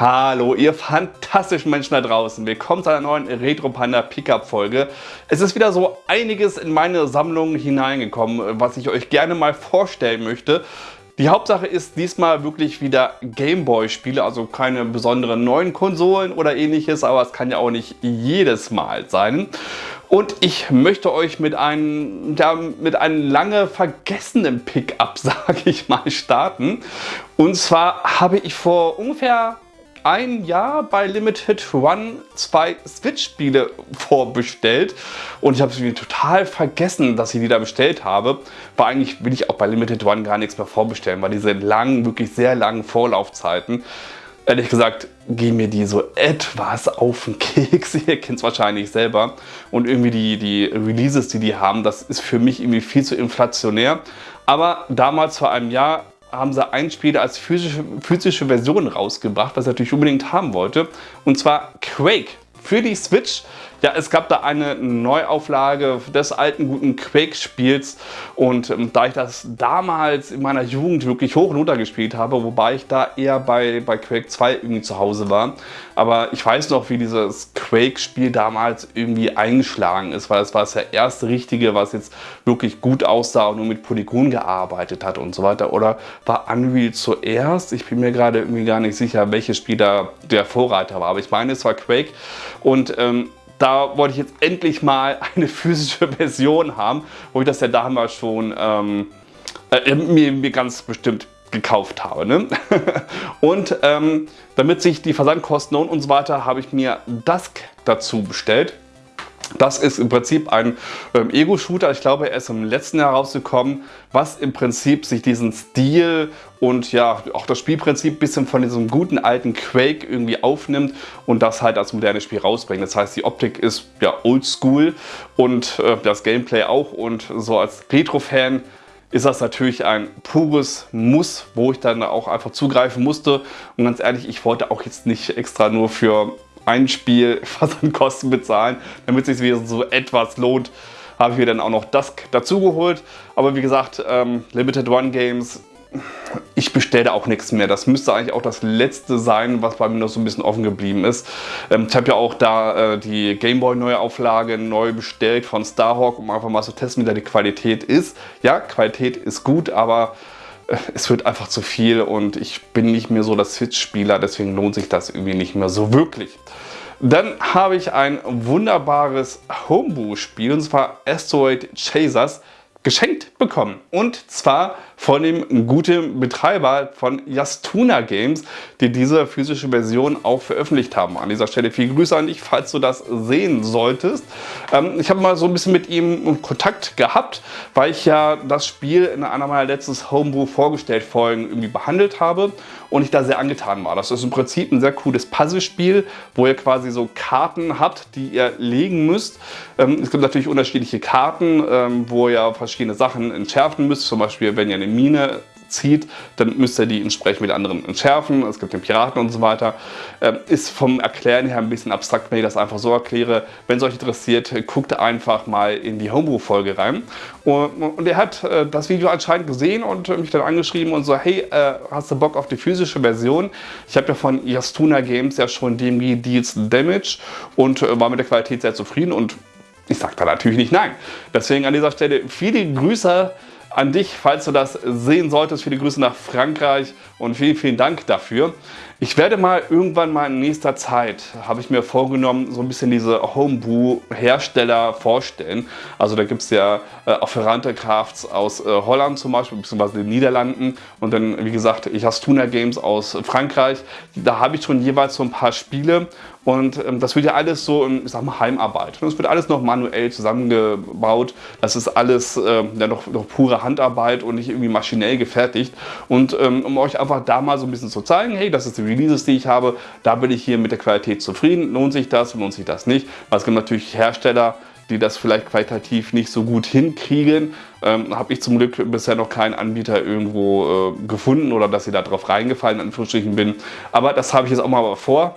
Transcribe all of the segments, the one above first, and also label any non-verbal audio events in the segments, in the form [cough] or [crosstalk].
Hallo, ihr fantastischen Menschen da draußen. Willkommen zu einer neuen Retro Panda Pickup Folge. Es ist wieder so einiges in meine Sammlung hineingekommen, was ich euch gerne mal vorstellen möchte. Die Hauptsache ist diesmal wirklich wieder Gameboy-Spiele, also keine besonderen neuen Konsolen oder ähnliches, aber es kann ja auch nicht jedes Mal sein. Und ich möchte euch mit einem, ja, mit einem lange vergessenen Pickup, [laughs] sage ich mal, starten. Und zwar habe ich vor ungefähr ein Jahr bei Limited One zwei Switch-Spiele vorbestellt und ich habe es total vergessen, dass ich die da bestellt habe. War eigentlich will ich auch bei Limited One gar nichts mehr vorbestellen, weil diese langen, wirklich sehr langen Vorlaufzeiten, ehrlich gesagt, gehen mir die so etwas auf den Keks. [laughs] Ihr kennt es wahrscheinlich selber. Und irgendwie die, die Releases, die die haben, das ist für mich irgendwie viel zu inflationär. Aber damals vor einem Jahr haben sie ein Spiel als physische, physische Version rausgebracht, was ich natürlich unbedingt haben wollte. Und zwar Quake für die Switch. Ja, es gab da eine Neuauflage des alten guten Quake-Spiels und ähm, da ich das damals in meiner Jugend wirklich hoch und runter gespielt habe, wobei ich da eher bei, bei Quake 2 irgendwie zu Hause war, aber ich weiß noch, wie dieses Quake-Spiel damals irgendwie eingeschlagen ist, weil es war das erste richtige, was jetzt wirklich gut aussah und nur mit Polygon gearbeitet hat und so weiter. Oder war Unreal zuerst? Ich bin mir gerade irgendwie gar nicht sicher, welches Spiel da der Vorreiter war, aber ich meine, es war Quake und ähm, da wollte ich jetzt endlich mal eine physische Version haben, wo ich das ja damals schon ähm, äh, mir, mir ganz bestimmt gekauft habe. Ne? [laughs] und ähm, damit sich die Versandkosten und so weiter, habe ich mir Dusk dazu bestellt. Das ist im Prinzip ein ähm, Ego-Shooter, ich glaube er ist im letzten Jahr rausgekommen, was im Prinzip sich diesen Stil und ja auch das Spielprinzip ein bisschen von diesem guten alten Quake irgendwie aufnimmt und das halt als modernes Spiel rausbringt. Das heißt die Optik ist ja oldschool und äh, das Gameplay auch und so als Retro-Fan ist das natürlich ein pures Muss, wo ich dann auch einfach zugreifen musste. Und ganz ehrlich, ich wollte auch jetzt nicht extra nur für ein Spiel [laughs] Versandkosten bezahlen, damit es sich so etwas lohnt, habe ich mir dann auch noch Dusk dazu geholt. Aber wie gesagt, ähm, Limited One Games, ich bestelle auch nichts mehr. Das müsste eigentlich auch das letzte sein, was bei mir noch so ein bisschen offen geblieben ist. Ähm, ich habe ja auch da äh, die Gameboy Neuauflage neu bestellt von Starhawk, um einfach mal zu testen, wie da die Qualität ist. Ja, Qualität ist gut, aber es wird einfach zu viel und ich bin nicht mehr so der Switch-Spieler, deswegen lohnt sich das irgendwie nicht mehr so wirklich. Dann habe ich ein wunderbares Homebrew-Spiel und zwar Asteroid Chasers geschenkt bekommen. Und zwar von dem guten Betreiber von Yastuna Games, die diese physische Version auch veröffentlicht haben. An dieser Stelle viele Grüße an dich, falls du das sehen solltest. Ähm, ich habe mal so ein bisschen mit ihm Kontakt gehabt, weil ich ja das Spiel in einer meiner letzten Homebrew vorgestellt Folgen irgendwie behandelt habe und ich da sehr angetan war. Das ist im Prinzip ein sehr cooles Puzzlespiel, wo ihr quasi so Karten habt, die ihr legen müsst. Ähm, es gibt natürlich unterschiedliche Karten, ähm, wo ihr verschiedene Sachen entschärfen müsst. Zum Beispiel, wenn ihr eine Mine zieht, dann müsst ihr die entsprechend mit anderen entschärfen. Es gibt den Piraten und so weiter. Ähm, ist vom Erklären her ein bisschen abstrakt, wenn ich das einfach so erkläre. Wenn es euch interessiert, guckt einfach mal in die Homebrew-Folge rein. Und, er hat äh, das Video anscheinend gesehen und mich dann angeschrieben und so, hey, äh, hast du Bock auf die physische Version? Ich habe ja von Yastuna Games ja schon DMG Deals Damage und äh, war mit der Qualität sehr zufrieden und ich sage da natürlich nicht nein. Deswegen an dieser Stelle viele Grüße an dich, falls du das sehen solltest. Viele Grüße nach Frankreich und vielen, vielen Dank dafür. Ich werde mal irgendwann mal in nächster Zeit, habe ich mir vorgenommen, so ein bisschen diese Homebrew-Hersteller vorstellen. Also da gibt es ja äh, Ferrante Crafts aus äh, Holland zum Beispiel, beziehungsweise den Niederlanden. Und dann, wie gesagt, ich habe Tuna Games aus Frankreich. Da habe ich schon jeweils so ein paar Spiele. Und ähm, das wird ja alles so, ich sag mal, Heimarbeit. Das wird alles noch manuell zusammengebaut. Das ist alles äh, ja, noch, noch, pure Handarbeit und nicht irgendwie maschinell gefertigt. Und ähm, um euch einfach da mal so ein bisschen zu zeigen, hey, das ist die Releases, die ich habe, da bin ich hier mit der Qualität zufrieden. Lohnt sich das, lohnt sich das nicht? Weil es gibt natürlich Hersteller, die das vielleicht qualitativ nicht so gut hinkriegen. Ähm, Habe ich zum Glück bisher noch keinen Anbieter irgendwo äh, gefunden oder dass ich da drauf reingefallen in Anführungsstrichen bin. Aber das habe ich jetzt auch mal vor.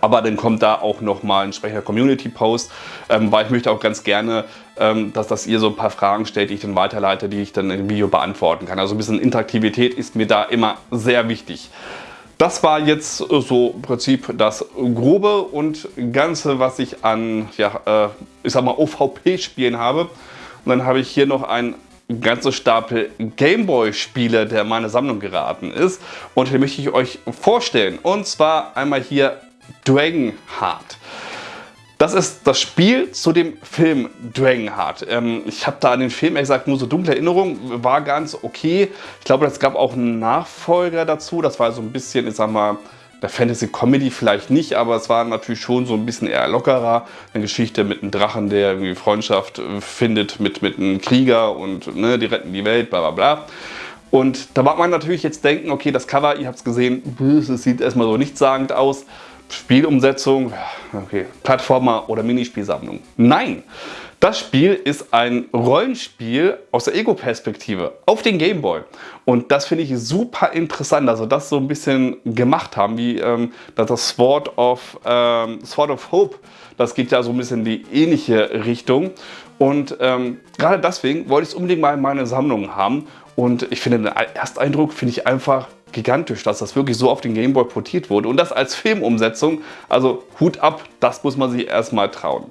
Aber dann kommt da auch nochmal ein entsprechender Community-Post, ähm, weil ich möchte auch ganz gerne, ähm, dass, dass ihr so ein paar Fragen stellt, die ich dann weiterleite, die ich dann im Video beantworten kann. Also ein bisschen Interaktivität ist mir da immer sehr wichtig. das war jetzt so im Prinzip das Grobe und Ganze, was ich an, ja, äh, ich sag mal, OVP-Spielen habe. Und dann habe ich hier noch ein ganze Stapel Gameboy-Spiele, der in meine Sammlung geraten ist. Und den möchte ich euch vorstellen. Und zwar einmal hier Dragonheart. Das ist das Spiel zu dem Film Dragonheart. Ähm, ich habe da an den Film ehrlich gesagt nur so dunkle Erinnerungen, war ganz okay. Ich glaube, es gab auch einen Nachfolger dazu. Das war so ein bisschen, ich sag mal, der Fantasy Comedy vielleicht nicht, aber es war natürlich schon so ein bisschen eher lockerer. Eine Geschichte mit einem Drachen, der irgendwie Freundschaft äh, findet mit, mit einem Krieger und ne, die retten die Welt, bla bla bla. Und da mag man natürlich jetzt denken, okay, das Cover, ihr habt es gesehen, es sieht erstmal so nichtssagend aus. Spielumsetzung, okay, Plattformer oder Minispielsammlung. Nein, das Spiel ist ein Rollenspiel aus der Ego-Perspektive auf den Gameboy. Und das finde ich super interessant, also das so ein bisschen gemacht haben, wie ähm, das Sword of, ähm, Sword of Hope. Das geht ja so ein bisschen in die ähnliche Richtung. Und ähm, gerade deswegen wollte ich es unbedingt mal in meine Sammlung haben. Und ich finde, den Ersteindruck finde ich einfach gigantisch, dass das wirklich so auf den Gameboy portiert wurde und das als Filmumsetzung. Also Hut ab, das muss man sich erstmal trauen.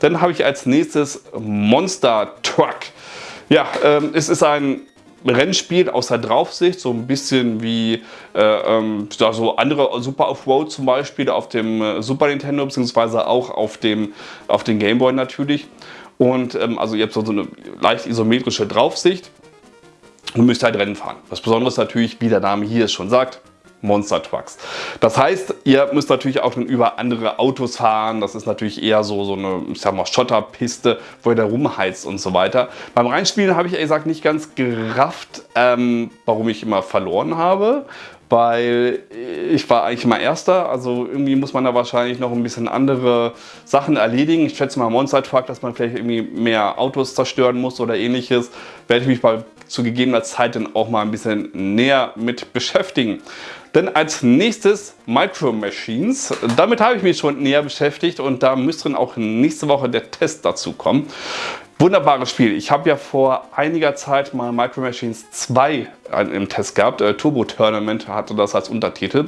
Dann habe ich als nächstes Monster Truck. Ja, ähm, es ist ein Rennspiel aus der Draufsicht, so ein bisschen wie äh, ähm, so andere Super Off-Road zum Beispiel auf dem äh, Super Nintendo, beziehungsweise auch auf dem, auf dem Gameboy natürlich. Und ähm, also ihr habt so eine leicht isometrische Draufsicht und müsst halt Rennen fahren. Das Besondere ist natürlich, wie der Name hier schon sagt, Monster Trucks. Das heißt, ihr müsst natürlich auch über andere Autos fahren. Das ist natürlich eher so, so eine ich sag mal, Schotterpiste, wo ihr da rumheizt und so weiter. Beim Reinspielen habe ich ehrlich gesagt nicht ganz gerafft, ähm, warum ich immer verloren habe weil ich war eigentlich immer Erster, also irgendwie muss man da wahrscheinlich noch ein bisschen andere Sachen erledigen. Ich schätze mal Monster Truck, dass man vielleicht irgendwie mehr Autos zerstören muss oder ähnliches. Werde ich mich bei zu gegebener Zeit dann auch mal ein bisschen näher mit beschäftigen. Denn als nächstes Micro Machines. Damit habe ich mich schon näher beschäftigt und da müsste dann auch nächste Woche der Test dazu kommen. Wunderbares Spiel. Ich habe ja vor einiger Zeit mal Micro Machines 2 im Test gehabt. Äh, Turbo Tournament hatte das als Untertitel.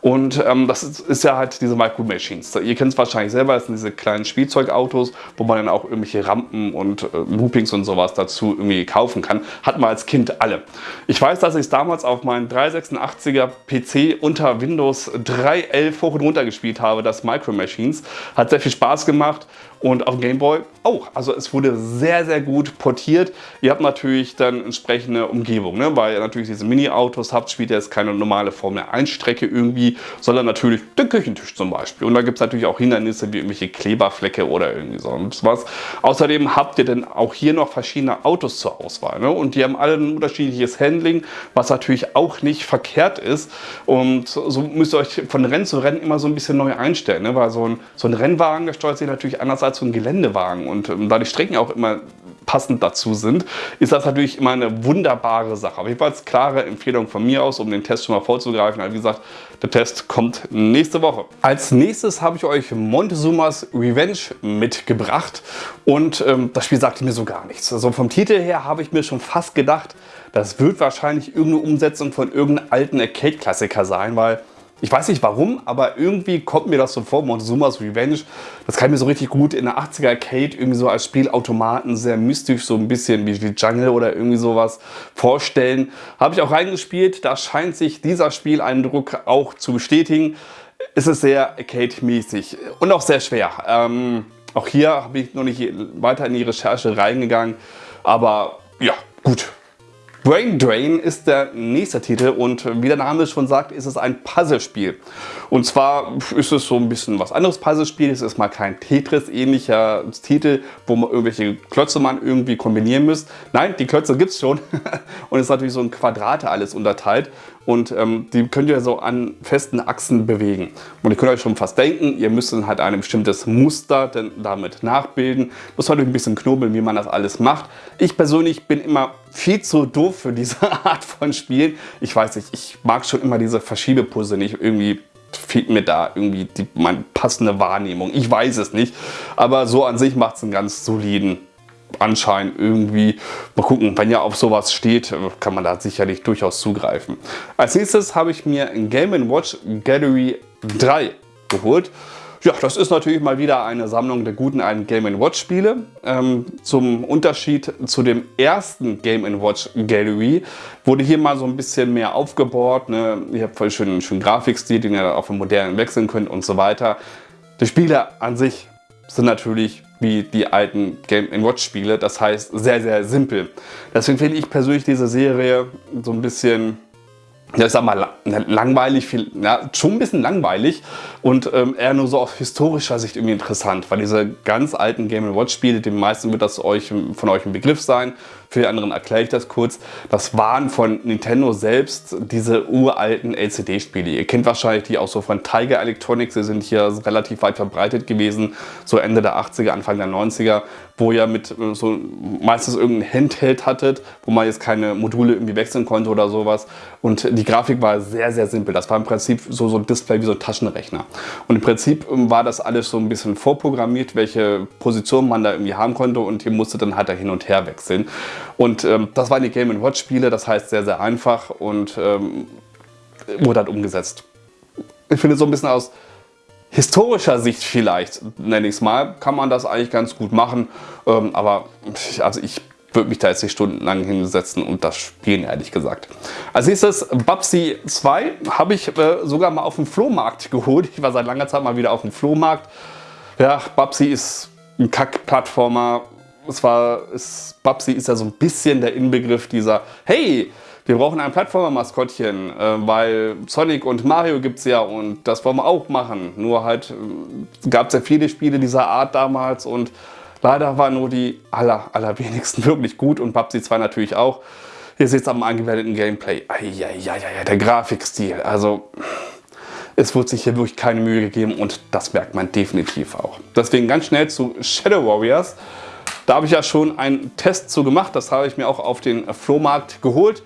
Und ähm, das ist, ist, ja halt diese Micro Machines. Ihr kennt es wahrscheinlich selber, das sind diese kleinen Spielzeugautos, wo man dann auch irgendwelche Rampen und äh, Loopings und sowas dazu irgendwie kaufen kann. Hat man als Kind alle. Ich weiß, dass ich es damals auf meinem 386er PC unter Windows 3.11 hoch und runter gespielt habe, das Micro Machines. Hat sehr viel Spaß gemacht und auf dem Game Boy auch. Also es wurde sehr, sehr gut portiert. Ihr habt natürlich dann entsprechende Umgebung, ne? weil ihr natürlich diese Mini-Autos habt, spielt ihr jetzt keine normale Formel 1 Strecke irgendwie, sondern natürlich den Küchentisch zum Beispiel. Und da gibt es natürlich auch Hindernisse wie irgendwelche Kleberflecke oder irgendwie sonst was. Außerdem habt ihr dann auch hier noch verschiedene Autos zur Auswahl. Ne? Und die haben alle ein unterschiedliches Handling, was natürlich auch nicht verkehrt ist. Und so müsst ihr euch von Rennen zu Rennen immer so ein bisschen neu einstellen. Ne? Weil so ein, so ein Rennwagen, der steuert sich natürlich anders als so ein Geländewagen. Und ähm, da die Strecken auch immer passend dazu sind, ist das natürlich immer eine wunderbare Sache. Auf jeden Fall klare Empfehlung von mir aus, um den Test schon mal vorzugreifen. Also wie gesagt, der Test kommt nächste Woche. Als nächstes habe ich euch Montezumas Revenge mitgebracht und ähm, das Spiel sagte mir so gar nichts. Also vom Titel her habe ich mir schon fast gedacht, das wird wahrscheinlich irgendeine Umsetzung von irgendeinem alten Arcade-Klassiker sein, weil ich weiß nicht warum, aber irgendwie kommt mir das so vor, Montezuma's Revenge, das kann ich mir so richtig gut in der 80er Arcade irgendwie so als Spielautomaten sehr mystisch, so ein bisschen wie, wie Jungle oder irgendwie sowas vorstellen. Habe ich auch reingespielt, da scheint sich dieser Spieleindruck auch zu bestätigen. Es ist sehr Arcade-mäßig und auch sehr schwer. Ähm, auch hier habe ich noch nicht weiter in die Recherche reingegangen, aber ja, gut. Brain Drain ist der nächste Titel und wie der Name schon sagt, ist es ein Puzzlespiel. Und zwar ist es so ein bisschen was anderes Puzzlespiel. Es ist mal kein Tetris-ähnlicher Titel, wo man irgendwelche Klötze man irgendwie kombinieren müsst. Nein, die Klötze gibt es schon [laughs] und es ist natürlich so in Quadrate alles unterteilt und ähm, die könnt ihr so an festen Achsen bewegen. Und ihr könnt euch schon fast denken, ihr müsst dann halt ein bestimmtes Muster denn damit nachbilden. Muss natürlich ein bisschen knobeln, wie man das alles macht. Ich persönlich bin immer viel zu doof für diese [laughs] Art von Spielen. Ich weiß nicht, ich mag schon immer diese Verschiebepuzzle nicht. Irgendwie fehlt mir da irgendwie die meine passende Wahrnehmung. Ich weiß es nicht. Aber so an sich macht es einen ganz soliden anscheinend irgendwie. Mal gucken, wenn ihr auf sowas steht, kann man da sicherlich durchaus zugreifen. Als nächstes habe ich mir Game Watch Gallery 3 geholt. Ja, das ist natürlich mal wieder eine Sammlung der guten alten Game Watch Spiele. Ähm, zum Unterschied zu dem ersten Game Watch Gallery wurde hier mal so ein bisschen mehr aufgebaut. Ne? Ihr habt voll schön, schön Grafikstil, den ihr auf den modernen wechseln könnt und so weiter. Die Spiele an sich sind natürlich wie die alten Game Watch Spiele. Das heißt sehr, sehr simpel. Deswegen finde ich persönlich diese Serie so ein bisschen ja, ich sag mal, langweilig, viel, ja, schon ein bisschen langweilig und ähm, eher nur so aus historischer Sicht irgendwie interessant, weil diese ganz alten Game Watch Spiele, den meisten wird das euch, von euch ein Begriff sein, für die anderen erkläre ich das kurz. Das waren von Nintendo selbst diese uralten LCD-Spiele. Ihr kennt wahrscheinlich die auch so von Tiger Electronics, die sind hier relativ weit verbreitet gewesen, so Ende der 80er, Anfang der 90er, wo ihr mit äh, so meistens irgendein Handheld hattet, wo man jetzt keine Module irgendwie wechseln konnte oder sowas. Und die Grafik war sehr, sehr simpel. Das war im Prinzip so, so ein Display wie so ein Taschenrechner. Und im Prinzip ähm, war das alles so ein bisschen vorprogrammiert, welche Position man da irgendwie haben konnte und ihr musstet dann halt da hin und her wechseln. Und ähm, das waren die Game Watch Spiele, das heißt sehr, sehr einfach und ähm, wurde halt umgesetzt. Ich finde so ein bisschen aus historischer Sicht vielleicht, nenne ich es mal, kann man das eigentlich ganz gut machen. Ähm, aber also ich würde mich da jetzt nicht stundenlang hinsetzen und das spielen, ehrlich gesagt. Als nächstes Babsy 2 habe ich äh, sogar mal auf dem Flohmarkt geholt. Ich war seit langer Zeit mal wieder auf dem Flohmarkt. Ja, Babsy ist ein Kack-Plattformer, es war, es, Babsi ist ja so ein bisschen der Inbegriff dieser, hey, wir brauchen ein Plattformer-Maskottchen, äh, weil Sonic und Mario gibt es ja und das wollen wir auch machen. Nur halt äh, gab es ja viele Spiele dieser Art damals und leider waren nur die aller, allerwenigsten [laughs] wirklich gut und Babsi 2 natürlich auch. Ihr seht es am angewendeten Gameplay. Eieieiei, der Grafikstil, also es wird sich hier wirklich keine Mühe gegeben und das merkt man definitiv auch. Deswegen ganz schnell zu Shadow Warriors. Da habe ich ja schon einen Test zu gemacht, das habe ich mir auch auf den Flohmarkt geholt.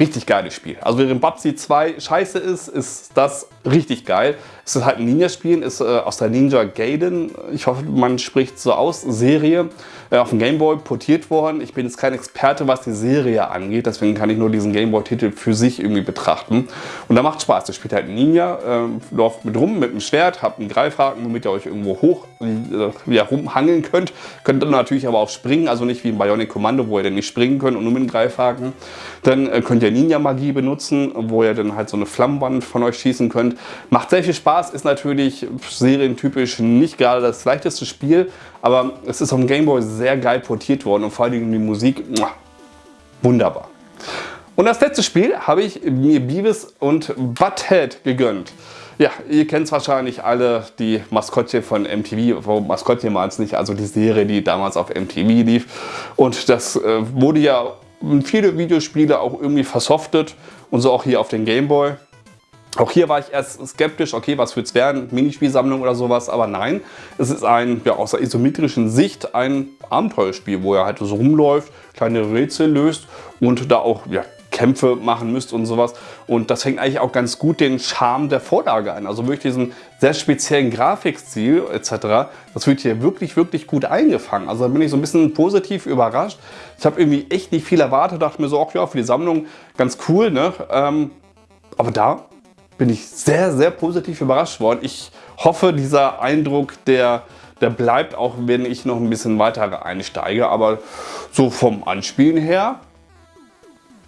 Richtig geiles Spiel. Also während Babsy 2 scheiße ist, ist das richtig geil. Es ist halt ein Ninja-Spiel, ist äh, aus der Ninja Gaiden, ich hoffe man spricht so aus, Serie, äh, auf dem Gameboy portiert worden. Ich bin jetzt kein Experte, was die Serie angeht, deswegen kann ich nur diesen Gameboy-Titel für sich irgendwie betrachten. Und da macht Spaß. Ihr spielt halt Ninja, äh, läuft mit rum mit einem Schwert, habt einen Greifhaken, womit ihr euch irgendwo hoch äh, ja, rumhangeln könnt. Könnt dann natürlich aber auch springen, also nicht wie im Bionic Commando, wo ihr dann nicht springen könnt und nur mit dem Greifhaken. Dann äh, könnt ihr Ninja-Magie benutzen, wo ihr dann halt so eine Flammenwand von euch schießen könnt. Macht sehr viel Spaß, ist natürlich serientypisch nicht gerade das leichteste Spiel, aber es ist auf dem Gameboy sehr geil portiert worden und vor allem die Musik, wunderbar. Und das letzte Spiel habe ich mir Beavis und Butthead gegönnt. Ja, ihr kennt es wahrscheinlich alle, die Maskottchen von MTV, wo Maskottchen war es nicht, also die Serie, die damals auf MTV lief. Und das äh, wurde ja viele Videospiele auch irgendwie versoftet und so auch hier auf den Gameboy. Auch hier war ich erst skeptisch, okay, was wird es werden, Minispielsammlung oder sowas, aber nein, es ist ein, ja, aus der isometrischen Sicht ein Abenteuerspiel, wo er halt so rumläuft, kleine Rätsel löst und da auch ja, Kämpfe machen müsst und sowas. Und das fängt eigentlich auch ganz gut den Charme der Vorlage ein. Also wirklich diesen sehr speziellen Grafikstil etc. Das wird hier wirklich, wirklich gut eingefangen. Also da bin ich so ein bisschen positiv überrascht. Ich habe irgendwie echt nicht viel erwartet, dachte mir so, auch ja, für die Sammlung ganz cool. Ne? Ähm, aber da bin ich sehr, sehr positiv überrascht worden. Ich hoffe, dieser Eindruck, der, der bleibt, auch wenn ich noch ein bisschen weiter einsteige. Aber so vom Anspielen her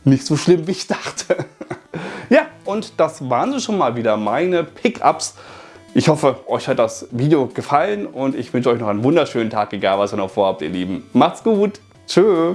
nicht so schlimm, wie ich dachte. [laughs] ja, und das waren schon mal wieder meine Pickups. Ich hoffe, euch hat das Video gefallen und ich wünsche euch noch einen wunderschönen Tag, egal was ihr noch vorhabt, ihr Lieben. Macht's gut. Tschö.